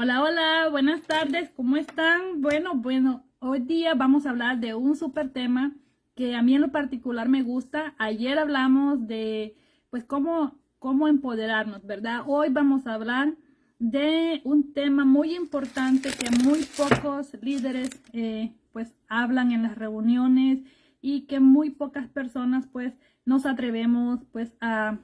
Hola, hola, buenas tardes, ¿cómo están? Bueno, bueno, hoy día vamos a hablar de un súper tema que a mí en lo particular me gusta. Ayer hablamos de, pues, cómo, cómo empoderarnos, ¿verdad? Hoy vamos a hablar de un tema muy importante que muy pocos líderes, eh, pues, hablan en las reuniones y que muy pocas personas, pues, nos atrevemos, pues, a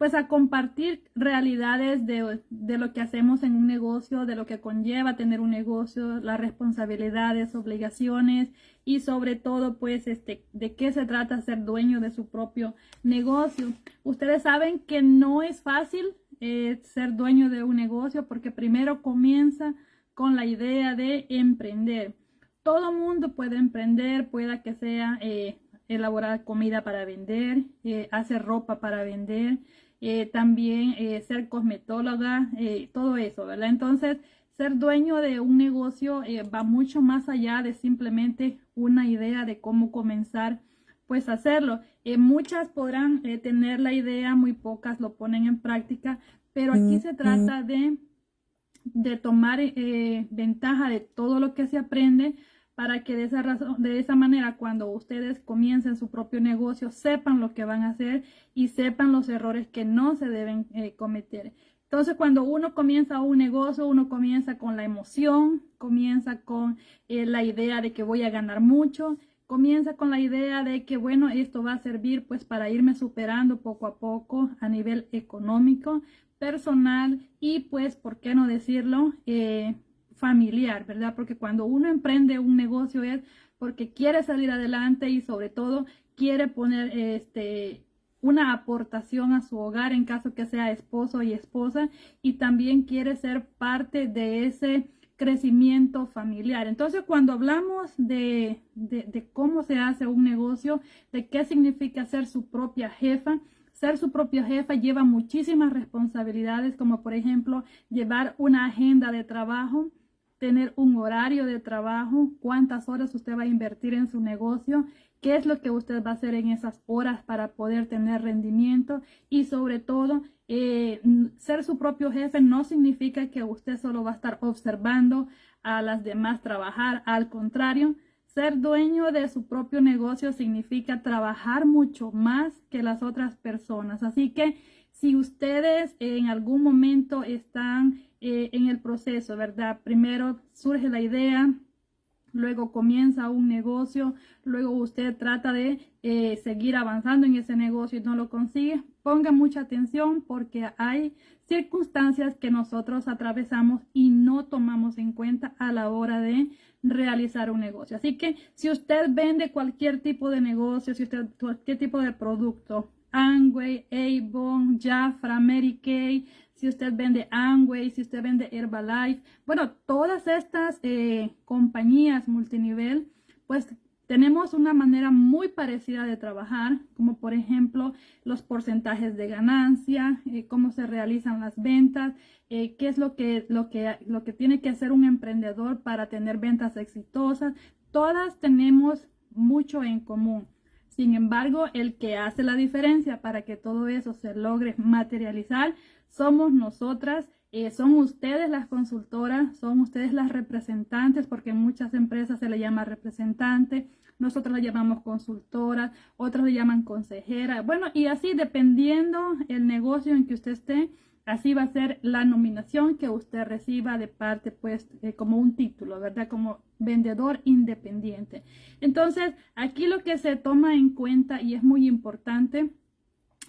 pues a compartir realidades de, lo que hacemos en un negocio, de lo que conlleva tener un negocio, las responsabilidades, obligaciones y sobre todo pues este de qué se trata ser dueño de su propio negocio. Ustedes saben que no es fácil eh, ser dueño de un negocio porque primero comienza con la idea de emprender. Todo mundo puede emprender, pueda que sea eh, elaborar comida para vender, eh, hacer ropa para vender, eh, también eh, ser cosmetóloga, eh, todo eso, ¿verdad? Entonces, ser dueño de un negocio va mucho más allá de simplemente una idea de cómo comenzar pues a hacerlo. muchas podrán tener la idea, muy pocas lo ponen en práctica, pero aquí se trata de, de tomar ventaja de todo lo que se aprende para que de esa, razón, de esa manera cuando ustedes comiencen su propio negocio sepan lo que van a hacer y sepan los errores que no se deben eh, cometer. Entonces, cuando uno comienza un negocio, uno comienza con la emoción, comienza con eh, la idea de que voy a ganar mucho, comienza con la idea de que, bueno, esto va a servir pues para irme superando poco a poco a nivel económico, personal y pues, ¿por qué no decirlo? Eh, familiar, ¿verdad? Porque cuando uno emprende un negocio es porque quiere salir adelante y sobre todo quiere poner este una aportación a su hogar en caso que sea esposo y esposa y también quiere ser parte de ese crecimiento familiar. Entonces, cuando hablamos de, de, de, cómo se hace un negocio, de qué significa ser su propia jefa, ser su propia jefa lleva muchísimas responsabilidades, como por ejemplo llevar una agenda de trabajo, tener un horario de trabajo, cuántas horas usted va a invertir en su negocio, qué es lo que usted va a hacer en esas horas para poder tener rendimiento y sobre todo eh, ser su propio jefe no significa que usted solo va a estar observando a las demás trabajar, al contrario, ser dueño de su propio negocio significa trabajar mucho más que las otras personas. Así que si ustedes en algún momento están eh, en el proceso, ¿verdad? Primero surge la idea, luego comienza un negocio, luego usted trata de eh, seguir avanzando en ese negocio y no lo consigue, ponga mucha atención porque hay circunstancias que nosotros atravesamos y no tomamos en cuenta a la hora de realizar un negocio. Así que si usted vende cualquier tipo de negocio, si usted cualquier tipo de producto, Angway, Avon, Jafra, Mary Kay, si usted vende Amway, si usted vende Herbalife, bueno, todas estas eh, compañías multinivel, pues tenemos una manera muy parecida de trabajar, como por ejemplo los porcentajes de ganancia, eh, cómo se realizan las ventas, eh, qué es lo que, lo, que, lo que tiene que hacer un emprendedor para tener ventas exitosas. Todas tenemos mucho en común. Sin embargo, el que hace la diferencia para que todo eso se logre materializar somos nosotras, eh, son ustedes las consultoras, son ustedes las representantes, porque en muchas empresas se le llama representante, nosotros la llamamos consultora, otros le llaman consejera, bueno, y así dependiendo el negocio en que usted esté, así va a ser la nominación que usted reciba de parte, pues, eh, como un título, ¿verdad? Como vendedor independiente. Entonces, aquí lo que se toma en cuenta y es muy importante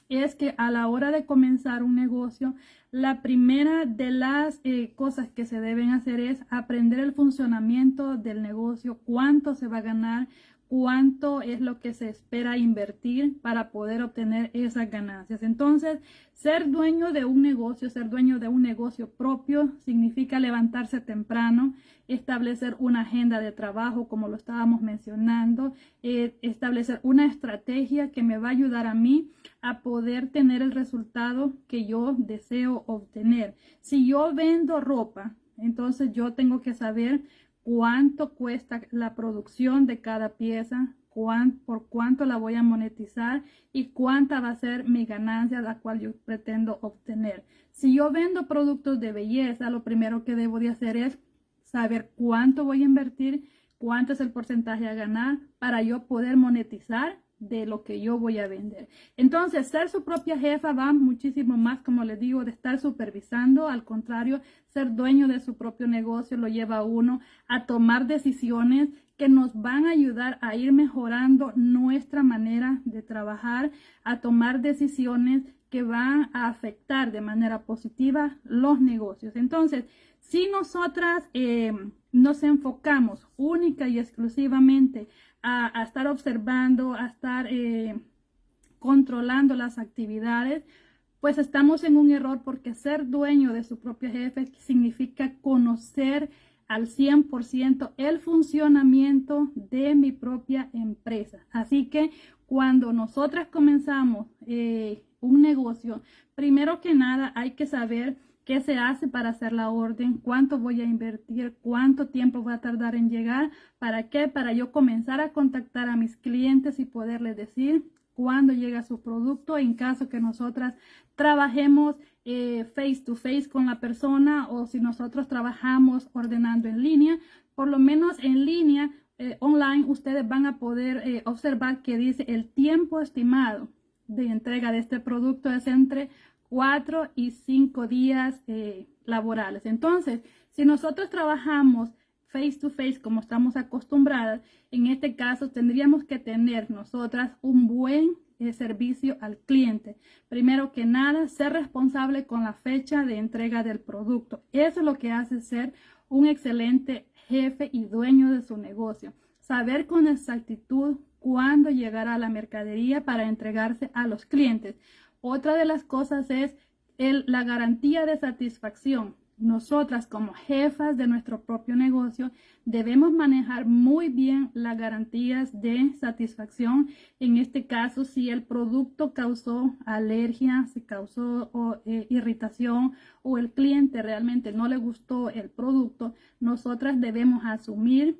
es que a la hora de comenzar un negocio, la primera de las eh, cosas que se deben hacer es aprender el funcionamiento del negocio, cuánto se va a ganar, cuánto es lo que se espera invertir para poder obtener esas ganancias. Entonces, ser dueño de un negocio, ser dueño de un negocio propio, significa levantarse temprano, establecer una agenda de trabajo, como lo estábamos mencionando, eh, establecer una estrategia que me va a ayudar a mí a poder tener el resultado que yo deseo obtener. Si yo vendo ropa, entonces yo tengo que saber cuánto cuesta la producción de cada pieza, por cuánto la voy a monetizar y cuánta va a ser mi ganancia, la cual yo pretendo obtener. Si yo vendo productos de belleza, lo primero que debo de hacer es saber cuánto voy a invertir, cuánto es el porcentaje a ganar para yo poder monetizar de lo que yo voy a vender. Entonces, ser su propia jefa va muchísimo más, como les digo, de estar supervisando. Al contrario, ser dueño de su propio negocio lo lleva a uno a tomar decisiones que nos van a ayudar a ir mejorando nuestra manera de trabajar, a tomar decisiones que van a afectar de manera positiva los negocios. Entonces, si nosotras eh, nos enfocamos única y exclusivamente a, estar observando, a estar eh, controlando las actividades, pues estamos en un error porque ser dueño de su propio jefe significa conocer al 100% el funcionamiento de mi propia empresa. Así que cuando nosotras comenzamos eh, un negocio, primero que nada hay que saber qué se hace para hacer la orden, cuánto voy a invertir, cuánto tiempo va a tardar en llegar, para qué, para yo comenzar a contactar a mis clientes y poderles decir cuándo llega su producto en caso que nosotras trabajemos eh, face to face con la persona o si nosotros trabajamos ordenando en línea, por lo menos en línea, eh, online, ustedes van a poder eh, observar que dice el tiempo estimado de entrega de este producto. Es entre cuatro y cinco días eh, laborales. Entonces, si nosotros trabajamos face to face como estamos acostumbradas, en este caso tendríamos que tener nosotras un buen eh, servicio al cliente. Primero que nada, ser responsable con la fecha de entrega del producto. Eso es lo que hace ser un excelente jefe y dueño de su negocio. Saber con exactitud cuándo llegará la mercadería para entregarse a los clientes. Otra de las cosas es la garantía de satisfacción. Nosotras como jefas de nuestro propio negocio debemos manejar muy bien las garantías de satisfacción. En este caso, si el producto causó alergia, si causó eh, irritación o el cliente realmente no le gustó el producto, nosotras debemos asumir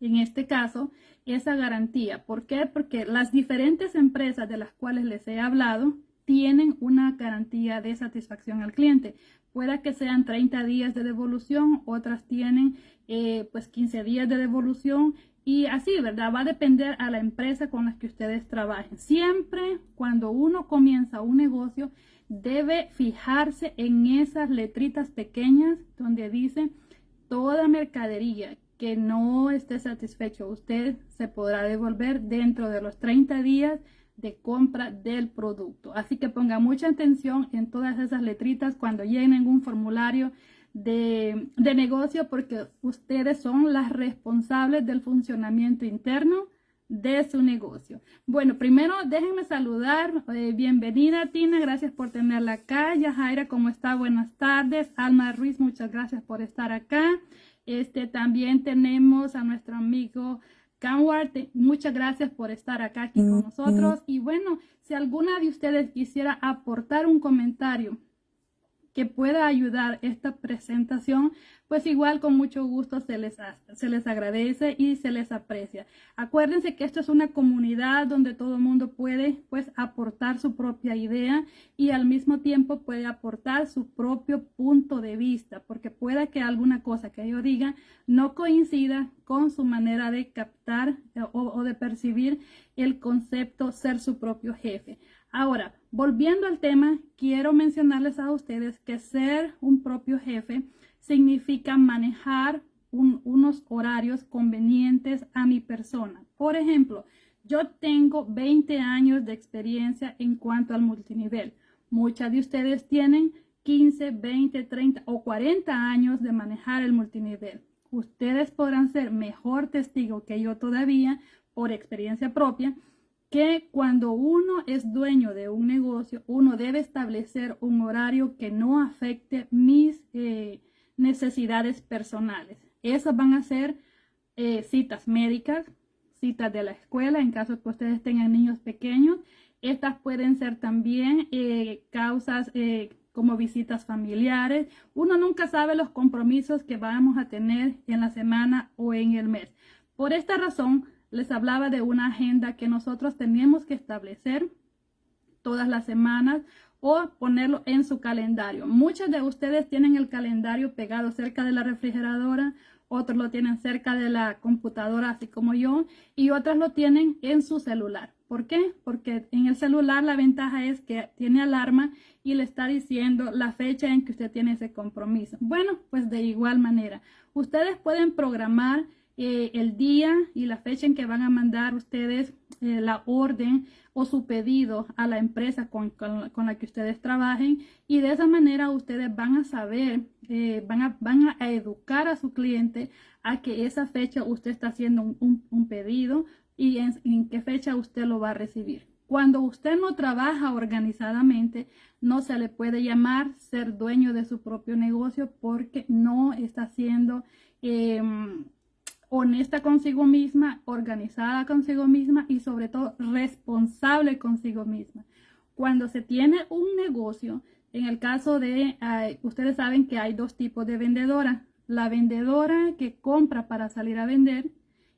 en este caso, esa garantía. ¿Por qué? Porque las diferentes empresas de las cuales les he hablado tienen una garantía de satisfacción al cliente. Pueda que sean 30 días de devolución, otras tienen eh, pues 15 días de devolución y así, ¿verdad? Va a depender a la empresa con la que ustedes trabajen. Siempre cuando uno comienza un negocio, debe fijarse en esas letritas pequeñas donde dice toda mercadería que no esté satisfecho, usted se podrá devolver dentro de los 30 días de compra del producto. Así que ponga mucha atención en todas esas letritas cuando llenen un formulario de, de negocio porque ustedes son las responsables del funcionamiento interno de su negocio. Bueno, primero déjenme saludar. Eh, bienvenida Tina, gracias por tenerla acá. Yajaira, ¿cómo está? Buenas tardes. Alma Ruiz, muchas gracias por estar acá. Este, también tenemos a nuestro amigo Canward, muchas gracias por estar acá aquí con nosotros. Y bueno, si alguna de ustedes quisiera aportar un comentario que pueda ayudar esta presentación, pues igual con mucho gusto se les, se les agradece y se les aprecia. Acuérdense que esto es una comunidad donde todo el mundo puede pues aportar su propia idea y al mismo tiempo puede aportar su propio punto de vista, porque pueda que alguna cosa que yo diga no coincida con su manera de captar eh, o, o de percibir el concepto ser su propio jefe. Ahora, volviendo al tema, quiero mencionarles a ustedes que ser un propio jefe significa manejar unos horarios convenientes a mi persona. Por ejemplo, yo tengo 20 años de experiencia en cuanto al multinivel. Muchas de ustedes tienen 15, 20, 30 o 40 años de manejar el multinivel. Ustedes podrán ser mejor testigo que yo todavía por experiencia propia que cuando uno es dueño de un negocio, uno debe establecer un horario que no afecte mis eh, necesidades personales. Esas van a ser eh, citas médicas, citas de la escuela, en caso que ustedes tengan niños pequeños. Estas pueden ser también eh, causas eh, como visitas familiares. Uno nunca sabe los compromisos que vamos a tener en la semana o en el mes. Por esta razón, les hablaba de una agenda que nosotros tenemos que establecer todas las semanas o ponerlo en su calendario. Muchos de ustedes tienen el calendario pegado cerca de la refrigeradora, otros lo tienen cerca de la computadora, así como yo, y otras lo tienen en su celular. ¿Por qué? Porque en el celular la ventaja es que tiene alarma y le está diciendo la fecha en que usted tiene ese compromiso. Bueno, pues de igual manera, ustedes pueden programar eh, el día y la fecha en que van a mandar ustedes eh, la orden o su pedido a la empresa con, la que ustedes trabajen y de esa manera ustedes van a saber, eh, van, a, van a educar a su cliente a que esa fecha usted está haciendo un, pedido y en, qué fecha usted lo va a recibir. Cuando usted no trabaja organizadamente, no se le puede llamar ser dueño de su propio negocio porque no está haciendo em, honesta consigo misma, organizada consigo misma y sobre todo responsable consigo misma. Cuando se tiene un negocio, en el caso de, ustedes saben que hay dos tipos de vendedora. La vendedora que compra para salir a vender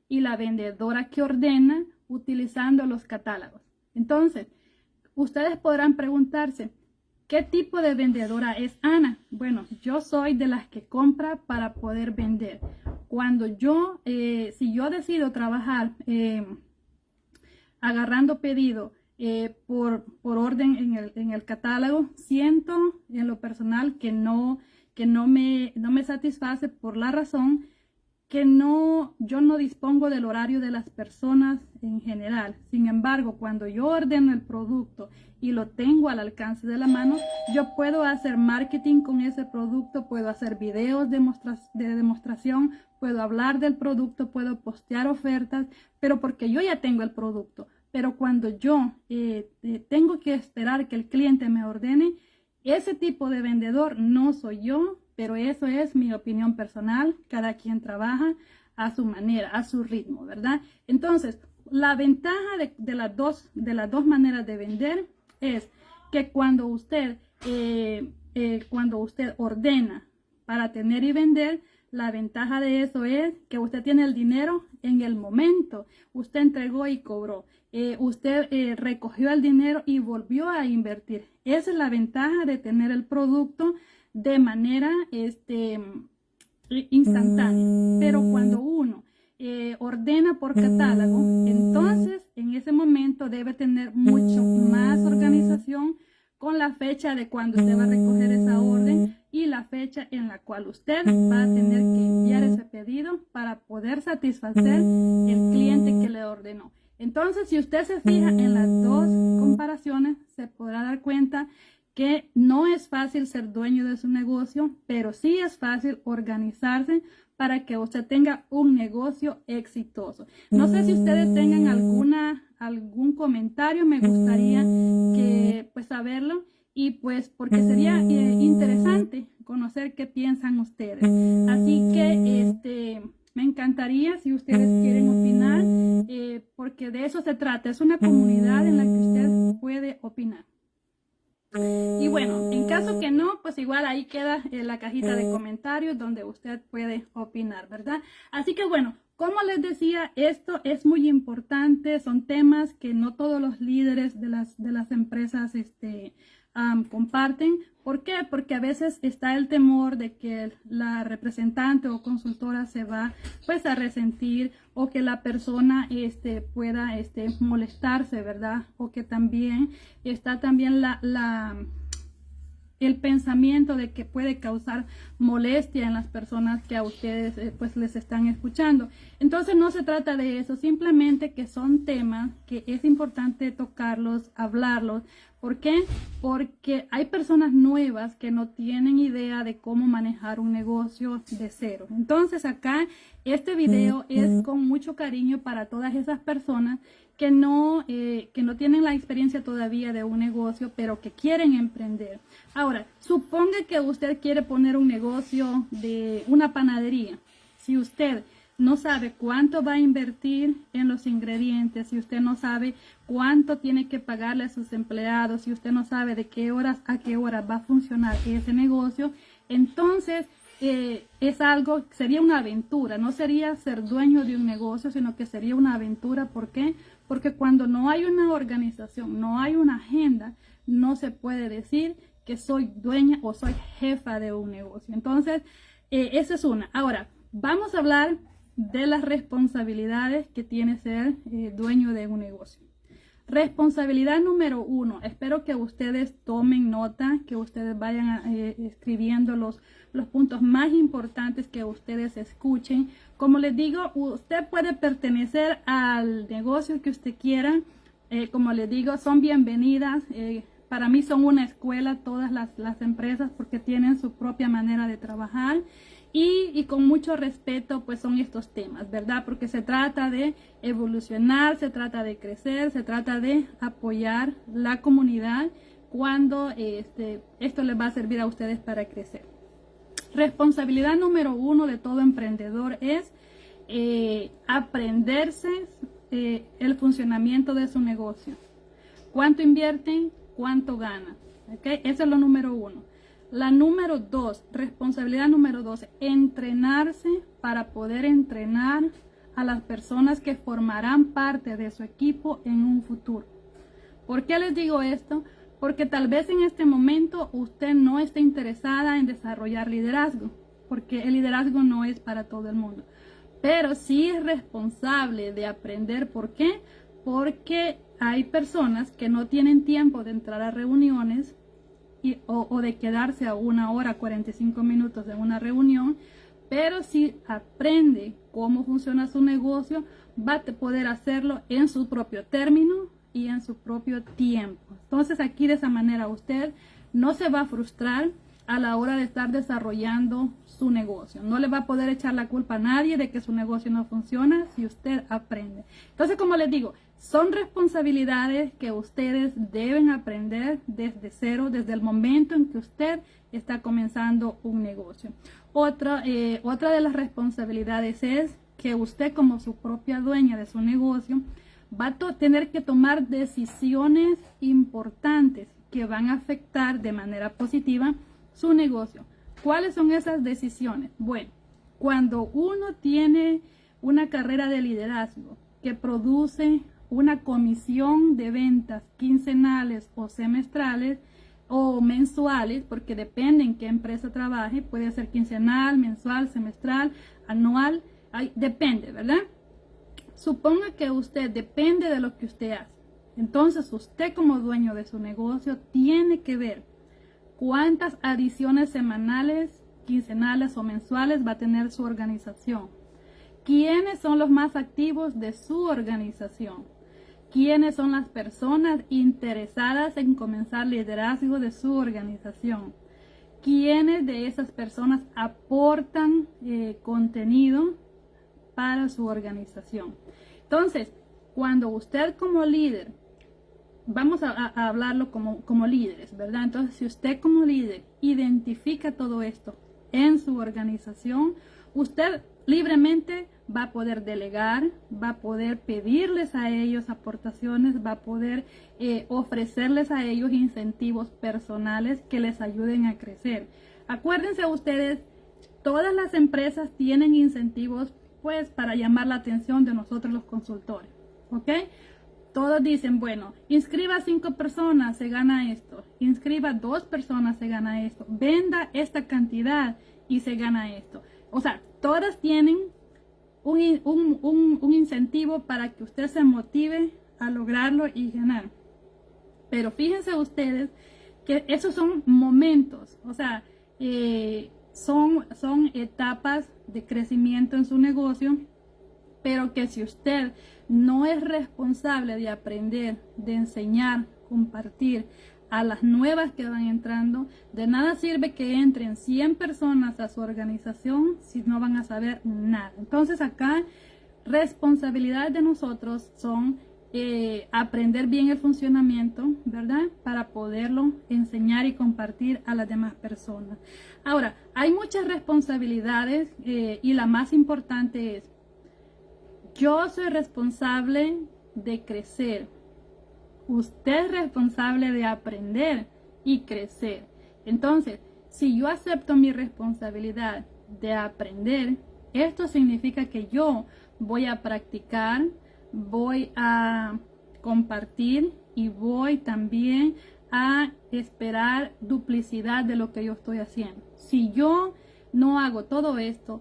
y la vendedora que ordena utilizando los catálogos. Entonces, ustedes podrán preguntarse, ¿qué tipo de vendedora es Ana? Bueno, yo soy de las que compra para poder vender cuando yo, eh, si yo decido trabajar eh, agarrando pedido eh, por, por, orden en el, en el, catálogo, siento en lo personal que no, que no me, no me satisface por la razón que no, yo no dispongo del horario de las personas en general. Sin embargo, cuando yo ordeno el producto y lo tengo al alcance de la mano, yo puedo hacer marketing con ese producto, puedo hacer videos de, de demostración, puedo hablar del producto, puedo postear ofertas, pero porque yo ya tengo el producto. Pero cuando yo eh, eh, tengo que esperar que el cliente me ordene, ese tipo de vendedor no soy yo, pero eso es mi opinión personal. Cada quien trabaja a su manera, a su ritmo, ¿verdad? Entonces, la ventaja de, las, dos, de las dos maneras de vender es que cuando usted, eh, eh, cuando usted ordena para tener y vender, la ventaja de eso es que usted tiene el dinero en el momento. Usted entregó y cobró. Eh, usted recogió el dinero y volvió a invertir. Esa es la ventaja de tener el producto de manera este, instantánea. Pero cuando uno eh, ordena por catálogo, entonces en ese momento debe tener mucho más organización con la fecha de cuando usted va a recoger esa orden y la fecha en la cual usted va a tener que enviar ese pedido para poder satisfacer el cliente que le ordenó. Entonces, si usted se fija en las dos comparaciones, se podrá dar cuenta que no es fácil ser dueño de su negocio, pero sí es fácil organizarse para que usted tenga un negocio exitoso. No sé si ustedes tengan alguna, algún comentario, me gustaría que pues saberlo y pues porque sería eh, interesante conocer qué piensan ustedes. Así que este me encantaría si ustedes quieren opinar, eh, porque de eso se trata. Es una comunidad en la que usted puede opinar. Y bueno, en caso que no, pues igual ahí queda eh, la cajita de comentarios donde usted puede opinar, ¿verdad? Así que bueno, como les decía, esto es muy importante, son temas que no todos los líderes de las, de las empresas este, comparten. ¿Por qué? Porque a veces está el temor de que la representante o consultora se va pues a resentir o que la persona este, pueda este, molestarse, ¿verdad? O que también está también la, la el pensamiento de que puede causar molestia en las personas que a ustedes eh, pues les están escuchando. Entonces no se trata de eso, simplemente que son temas que es importante tocarlos, hablarlos. ¿Por qué? Porque hay personas nuevas que no tienen idea de cómo manejar un negocio de cero. Entonces acá este video es con mucho cariño para todas esas personas que no, eh, que no tienen la experiencia todavía de un negocio, pero que quieren emprender. Ahora, suponga que usted quiere poner un negocio de una panadería. Si usted no sabe cuánto va a invertir en los ingredientes, si usted no sabe cuánto tiene que pagarle a sus empleados, si usted no sabe de qué horas a qué hora va a funcionar ese negocio, entonces eh, es algo, sería una aventura, no sería ser dueño de un negocio, sino que sería una aventura. ¿Por qué? Porque cuando no hay una organización, no hay una agenda, no se puede decir que soy dueña o soy jefa de un negocio. Entonces, eh, esa es una. Ahora, vamos a hablar de las responsabilidades que tiene ser eh, dueño de un negocio. Responsabilidad número uno. Espero que ustedes tomen nota, que ustedes vayan eh, escribiendo los, los puntos más importantes que ustedes escuchen. Como les digo, usted puede pertenecer al negocio que usted quiera. Eh, como les digo, son bienvenidas. Eh, para mí son una escuela todas las, las empresas porque tienen su propia manera de trabajar. Y, con mucho respeto pues son estos temas, ¿verdad? Porque se trata de evolucionar, se trata de crecer, se trata de apoyar la comunidad cuando este, esto les va a servir a ustedes para crecer. Responsabilidad número uno de todo emprendedor es eh, aprenderse eh, el funcionamiento de su negocio. ¿Cuánto invierten? ¿Cuánto ganan? ¿Okay? Eso es lo número uno. La número dos, responsabilidad número dos, entrenarse para poder entrenar a las personas que formarán parte de su equipo en un futuro. ¿Por qué les digo esto? Porque tal vez en este momento usted no esté interesada en desarrollar liderazgo, porque el liderazgo no es para todo el mundo. Pero sí es responsable de aprender por qué, porque hay personas que no tienen tiempo de entrar a reuniones o, de quedarse a una hora, 45 minutos de una reunión, pero si aprende cómo funciona su negocio, va a poder hacerlo en su propio término y en su propio tiempo. Entonces aquí de esa manera usted no se va a frustrar a la hora de estar desarrollando su negocio. No le va a poder echar la culpa a nadie de que su negocio no funciona si usted aprende. Entonces, como les digo, son responsabilidades que ustedes deben aprender desde cero, desde el momento en que usted está comenzando un negocio. Otra, eh, otra de las responsabilidades es que usted como su propia dueña de su negocio va a tener que tomar decisiones importantes que van a afectar de manera positiva su negocio. ¿Cuáles son esas decisiones? Bueno, cuando uno tiene una carrera de liderazgo que produce una comisión de ventas quincenales o semestrales o mensuales, porque depende en qué empresa trabaje, puede ser quincenal, mensual, semestral, anual, depende, ¿verdad? Suponga que usted depende de lo que usted hace. Entonces usted como dueño de su negocio tiene que ver cuántas adiciones semanales, quincenales o mensuales va a tener su organización. ¿Quiénes son los más activos de su organización? Quiénes son las personas interesadas en comenzar liderazgo de su organización, quiénes de esas personas aportan eh, contenido para su organización. Entonces, cuando usted como líder, vamos a, hablarlo como, como líderes, ¿verdad? Entonces, si usted como líder identifica todo esto en su organización, usted libremente va a poder delegar, va a poder pedirles a ellos aportaciones, va a poder eh, ofrecerles a ellos incentivos personales que les ayuden a crecer. Acuérdense ustedes, todas las empresas tienen incentivos pues para llamar la atención de nosotros los consultores, ¿ok? Todos dicen, bueno, inscriba cinco personas, se gana esto. Inscriba dos personas, se gana esto. Venda esta cantidad y se gana esto. O sea, todas tienen un, incentivo para que usted se motive a lograrlo y ganar. Pero fíjense ustedes que esos son momentos, o sea, eh, son, son etapas de crecimiento en su negocio, pero que si usted no es responsable de aprender, de enseñar, compartir, a las nuevas que van entrando. De nada sirve que entren 100 personas a su organización si no van a saber nada. Entonces acá responsabilidades de nosotros son eh, aprender bien el funcionamiento, ¿verdad? Para poderlo enseñar y compartir a las demás personas. Ahora, hay muchas responsabilidades eh, y la más importante es, yo soy responsable de crecer, Usted es responsable de aprender y crecer. Entonces, si yo acepto mi responsabilidad de aprender, esto significa que yo voy a practicar, voy a compartir y voy también a esperar duplicidad de lo que yo estoy haciendo. Si yo no hago todo esto,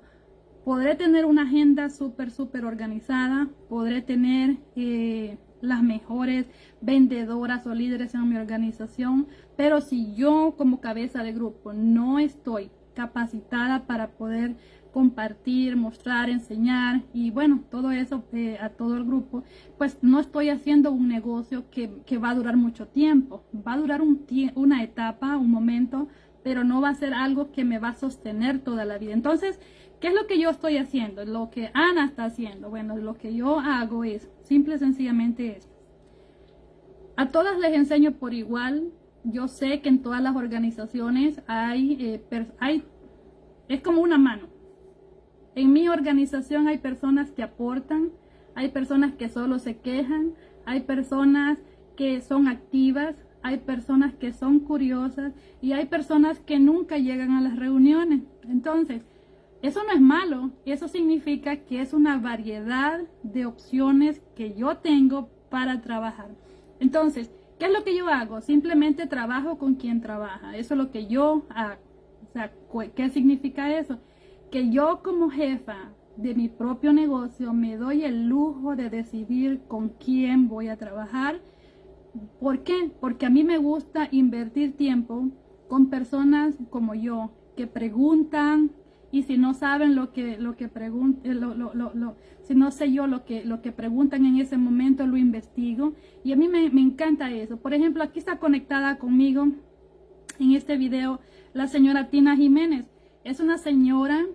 podré tener una agenda súper, súper organizada, podré tener eh, las mejores vendedoras o líderes en mi organización, pero si yo como cabeza de grupo no estoy capacitada para poder compartir, mostrar, enseñar y bueno, todo eso eh, a todo el grupo, pues no estoy haciendo un negocio que, va a durar mucho tiempo, va a durar un una etapa, un momento, pero no va a ser algo que me va a sostener toda la vida. Entonces, ¿qué es lo que yo estoy haciendo? Lo que Ana está haciendo. Bueno, lo que yo hago es, simple y sencillamente es, a todas les enseño por igual. Yo sé que en todas las organizaciones hay, eh, hay es como una mano en mi organización hay personas que aportan, hay personas que solo se quejan, hay personas que son activas, hay personas que son curiosas y hay personas que nunca llegan a las reuniones. Entonces, eso no es malo, eso significa que es una variedad de opciones que yo tengo para trabajar. Entonces, ¿qué es lo que yo hago? Simplemente trabajo con quien trabaja. Eso es lo que yo hago. ¿qué significa eso? que yo como jefa de mi propio negocio me doy el lujo de decidir con quién voy a trabajar. ¿Por qué? Porque a mí me gusta invertir tiempo con personas como yo que preguntan y si no saben lo que lo que preguntan eh, si no sé yo lo que lo que preguntan en ese momento lo investigo y a mí me, me encanta eso por ejemplo aquí está conectada conmigo en este video la señora Tina Jiménez es una señora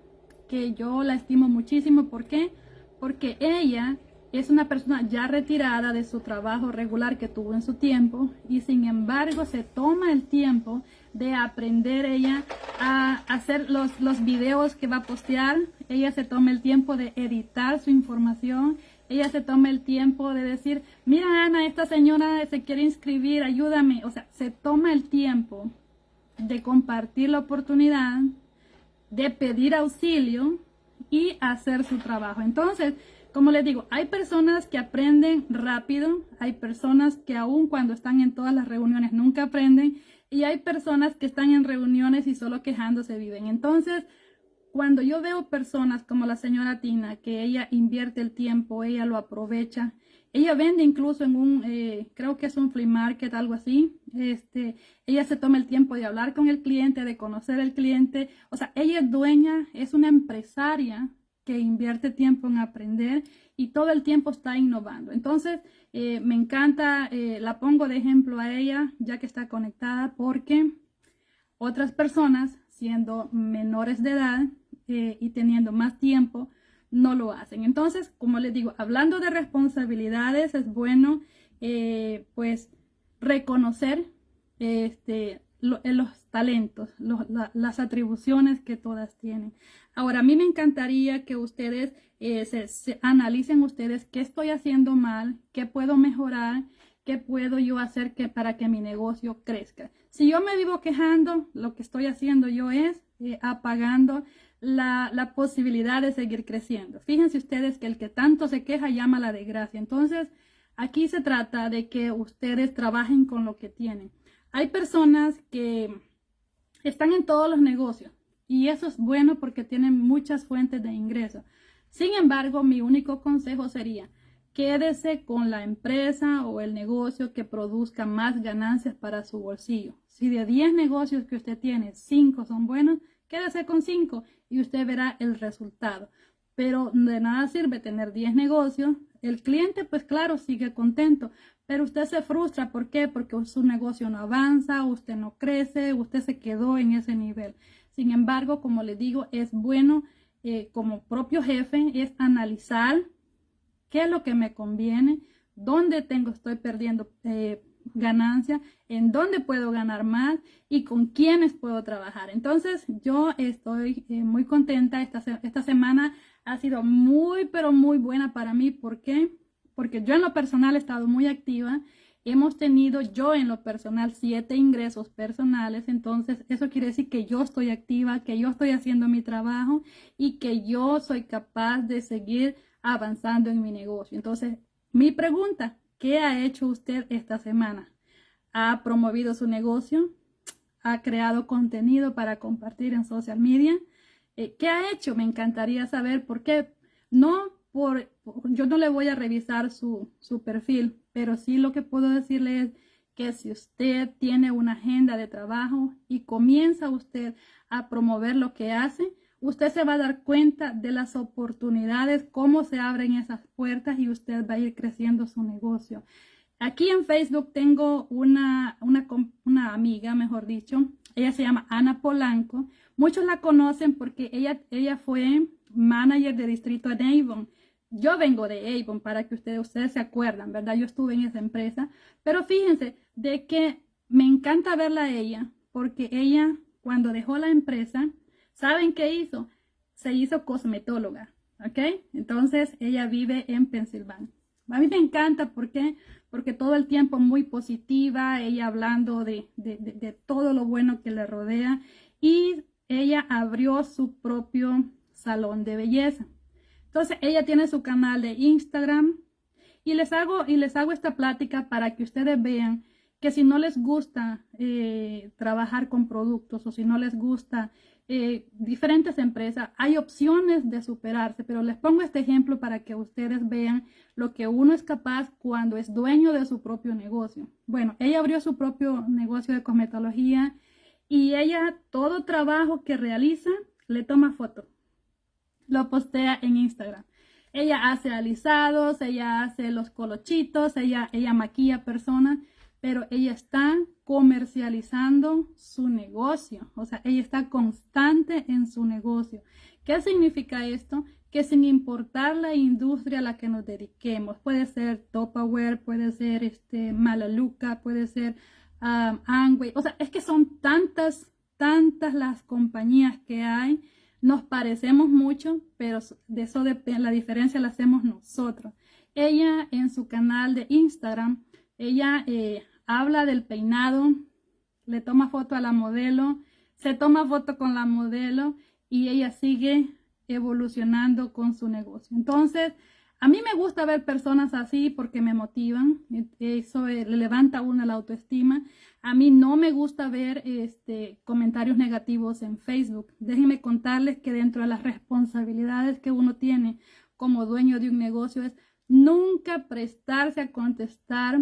que yo la estimo muchísimo. ¿Por qué? Porque ella es una persona ya retirada de su trabajo regular que tuvo en su tiempo y sin embargo se toma el tiempo de aprender ella a hacer los, los videos que va a postear. Ella se toma el tiempo de editar su información. Ella se toma el tiempo de decir, mira Ana, esta señora se quiere inscribir, ayúdame. O sea, se toma el tiempo de compartir la oportunidad de pedir auxilio y hacer su trabajo. Entonces, como les digo, hay personas que aprenden rápido, hay personas que aún cuando están en todas las reuniones nunca aprenden y hay personas que están en reuniones y solo quejándose viven. Entonces, cuando yo veo personas como la señora Tina, que ella invierte el tiempo, ella lo aprovecha, ella vende incluso en un, eh, creo que es un flea market, algo así. Este, ella se toma el tiempo de hablar con el cliente, de conocer al cliente. O sea, ella es dueña, es una empresaria que invierte tiempo en aprender y todo el tiempo está innovando. Entonces, eh, me encanta, eh, la pongo de ejemplo a ella, ya que está conectada, porque otras personas, siendo menores de edad y teniendo más tiempo, no lo hacen. Entonces, como les digo, hablando de responsabilidades, es bueno eh, pues reconocer este, eh, los talentos, las atribuciones que todas tienen. Ahora, a mí me encantaría que ustedes eh, se, analicen ustedes qué estoy haciendo mal, qué puedo mejorar, qué puedo yo hacer que, para que mi negocio crezca. Si yo me vivo quejando, lo que estoy haciendo yo es apagando la, posibilidad de seguir creciendo. Fíjense ustedes que el que tanto se queja llama la desgracia. Entonces, aquí se trata de que ustedes trabajen con lo que tienen. Hay personas que están en todos los negocios y eso es bueno porque tienen muchas fuentes de ingreso. Sin embargo, mi único consejo sería, quédese con la empresa o el negocio que produzca más ganancias para su bolsillo. Si de 10 negocios que usted tiene, 5 son buenos, quédese con 5 y usted verá el resultado. Pero de nada sirve tener 10 negocios. El cliente, pues claro, sigue contento, pero usted se frustra. ¿Por qué? Porque su negocio no avanza, usted no crece, usted se quedó en ese nivel. Sin embargo, como le digo, es bueno eh, como propio jefe, es analizar qué es lo que me conviene, dónde tengo, estoy perdiendo eh, ganancia, en dónde puedo ganar más y con quiénes puedo trabajar. Entonces yo estoy eh, muy contenta. Esta, esta semana ha sido muy, pero muy buena para mí. ¿Por qué? Porque yo en lo personal he estado muy activa. hemos tenido yo en lo personal siete ingresos personales, entonces eso quiere decir que yo estoy activa, que yo estoy haciendo mi trabajo y que yo soy capaz de seguir avanzando en mi negocio. Entonces, mi pregunta, ¿qué ha hecho usted esta semana? ¿Ha promovido su negocio? ¿Ha creado contenido para compartir en social media? Eh, ¿Qué ha hecho? Me encantaría saber por qué. No yo no le voy a revisar su, su perfil, pero sí lo que puedo decirle es que si usted tiene una agenda de trabajo y comienza usted a promover lo que hace, usted se va a dar cuenta de las oportunidades, cómo se abren esas puertas y usted va a ir creciendo su negocio. Aquí en Facebook tengo una, una, una amiga, mejor dicho, ella se llama Ana Polanco. Muchos la conocen porque ella, ella fue manager de distrito en Avon. Yo vengo de Avon para que ustedes, se acuerdan, ¿verdad? Yo estuve en esa empresa. Pero fíjense de que me encanta verla a ella porque ella cuando dejó la empresa, ¿saben qué hizo? Se hizo cosmetóloga, ¿ok? Entonces ella vive en Pensilvania. A mí me encanta, ¿por qué? Porque todo el tiempo muy positiva, ella hablando de, de todo lo bueno que le rodea y ella abrió su propio salón de belleza. Entonces, ella tiene su canal de Instagram y les hago, y les hago esta plática para que ustedes vean que si no les gusta eh, trabajar con productos o si no les gusta eh, diferentes empresas, hay opciones de superarse, pero les pongo este ejemplo para que ustedes vean lo que uno es capaz cuando es dueño de su propio negocio. Bueno, ella abrió su propio negocio de cosmetología y ella todo trabajo que realiza le toma foto lo postea en Instagram. Ella hace alisados, ella hace los colochitos, ella, ella maquilla personas, pero ella está comercializando su negocio. O sea, ella está constante en su negocio. ¿Qué significa esto? Que sin importar la industria a la que nos dediquemos, puede ser Topaware, puede ser este, Malaluca, puede ser um, Angway. O sea, es que son tantas, tantas las compañías que hay nos parecemos mucho, pero de eso depende, la diferencia la hacemos nosotros. Ella en su canal de Instagram, ella eh, habla del peinado, le toma foto a la modelo, se toma foto con la modelo y ella sigue evolucionando con su negocio. Entonces, a mí me gusta ver personas así porque me motivan, eso le levanta a uno la autoestima. A mí no me gusta ver este, comentarios negativos en Facebook. Déjenme contarles que dentro de las responsabilidades que uno tiene como dueño de un negocio es nunca prestarse a contestar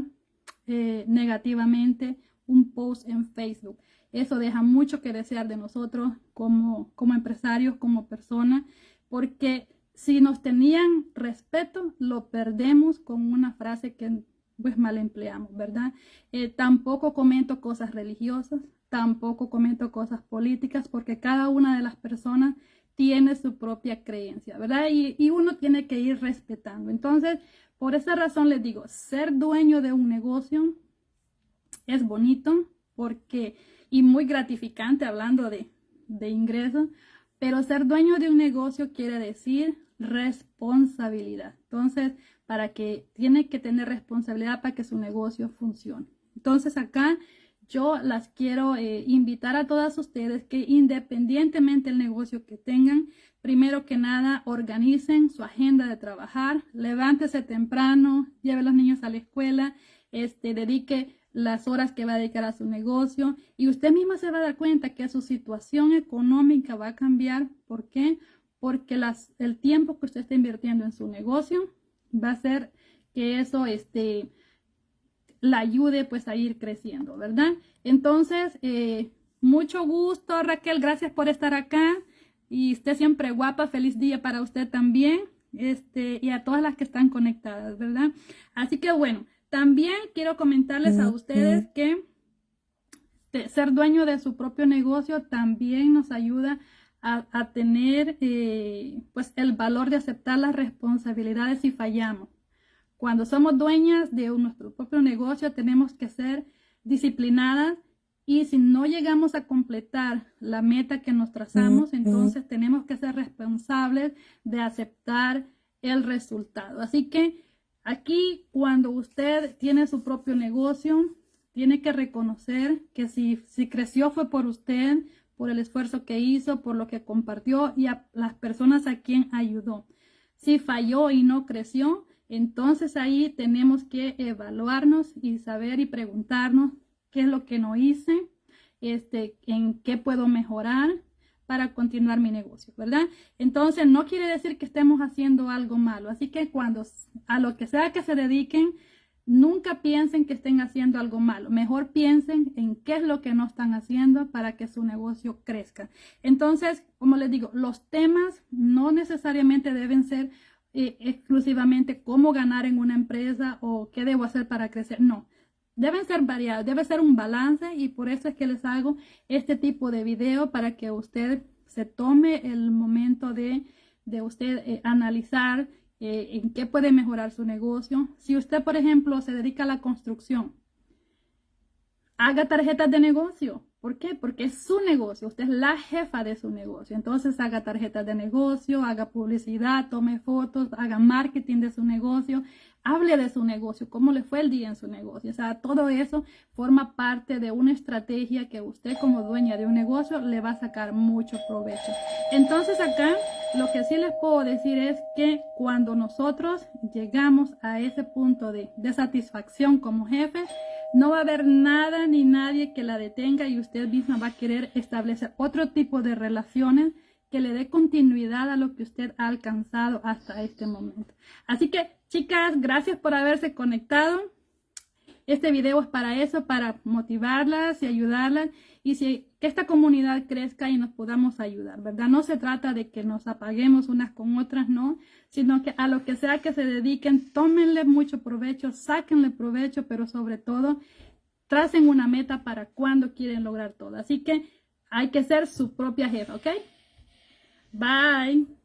eh, negativamente un post en Facebook. Eso deja mucho que desear de nosotros como, como empresarios, como personas, porque si nos tenían respeto, lo perdemos con una frase que pues mal empleamos, ¿verdad? Eh, tampoco comento cosas religiosas, tampoco comento cosas políticas, porque cada una de las personas tiene su propia creencia, ¿verdad? Y, uno tiene que ir respetando. Entonces, por esa razón les digo, ser dueño de un negocio es bonito porque, y muy gratificante hablando de, de ingresos, pero ser dueño de un negocio quiere decir responsabilidad. Entonces, para que tiene que tener responsabilidad para que su negocio funcione. Entonces acá yo las quiero eh, invitar a todas ustedes que independientemente del negocio que tengan, primero que nada organicen su agenda de trabajar, levántese temprano, lleve a los niños a la escuela, este, dedique las horas que va a dedicar a su negocio y usted misma se va a dar cuenta que su situación económica va a cambiar. ¿Por qué? Porque el tiempo que usted está invirtiendo en su negocio va a ser que eso este, la ayude pues a ir creciendo, ¿verdad? Entonces, eh, mucho gusto Raquel, gracias por estar acá y esté siempre guapa, feliz día para usted también este, y a todas las que están conectadas, ¿verdad? Así que bueno, también quiero comentarles a ustedes que ser dueño de su propio negocio también nos ayuda a, tener eh, pues el valor de aceptar las responsabilidades si fallamos. Cuando somos dueñas de nuestro propio negocio tenemos que ser disciplinadas y si no llegamos a completar la meta que nos trazamos, entonces tenemos que ser responsables de aceptar el resultado. Así que Aquí, cuando usted tiene su propio negocio, tiene que reconocer que si, creció fue por usted, por el esfuerzo que hizo, por lo que compartió y a las personas a quien ayudó. Si falló y no creció, entonces ahí tenemos que evaluarnos y saber y preguntarnos qué es lo que no hice, este, en qué puedo mejorar para continuar mi negocio, ¿verdad? Entonces no quiere decir que estemos haciendo algo malo. Así que cuando a lo que sea que se dediquen, nunca piensen que estén haciendo algo malo. Mejor piensen en qué es lo que no están haciendo para que su negocio crezca. Entonces, como les digo, los temas no necesariamente deben ser eh, exclusivamente cómo ganar en una empresa o qué debo hacer para crecer. No, deben ser variados, debe ser un balance y por eso es que les hago este tipo de video para que usted se tome el momento de, de usted eh, analizar eh, en qué puede mejorar su negocio. Si usted, por ejemplo, se dedica a la construcción, haga tarjetas de negocio. ¿Por qué? Porque es su negocio, usted es la jefa de su negocio. Entonces haga tarjetas de negocio, haga publicidad, tome fotos, haga marketing de su negocio, hable de su negocio, cómo le fue el día en su negocio. O sea, todo eso forma parte de una estrategia que usted como dueña de un negocio le va a sacar mucho provecho. Entonces acá lo que sí les puedo decir es que cuando nosotros llegamos a ese punto de, de satisfacción como jefe, no va a haber nada ni nadie que la detenga y usted misma va a querer establecer otro tipo de relaciones que le dé continuidad a lo que usted ha alcanzado hasta este momento. Así que, chicas, gracias por haberse conectado. Este video es para eso, para motivarlas y ayudarlas y si, que esta comunidad crezca y nos podamos ayudar, ¿verdad? No se trata de que nos apaguemos unas con otras, no, sino que a lo que sea que se dediquen, tómenle mucho provecho, sáquenle provecho, pero sobre todo, tracen una meta para cuando quieren lograr todo. Así que hay que ser su propia jefa, ¿ok? Bye.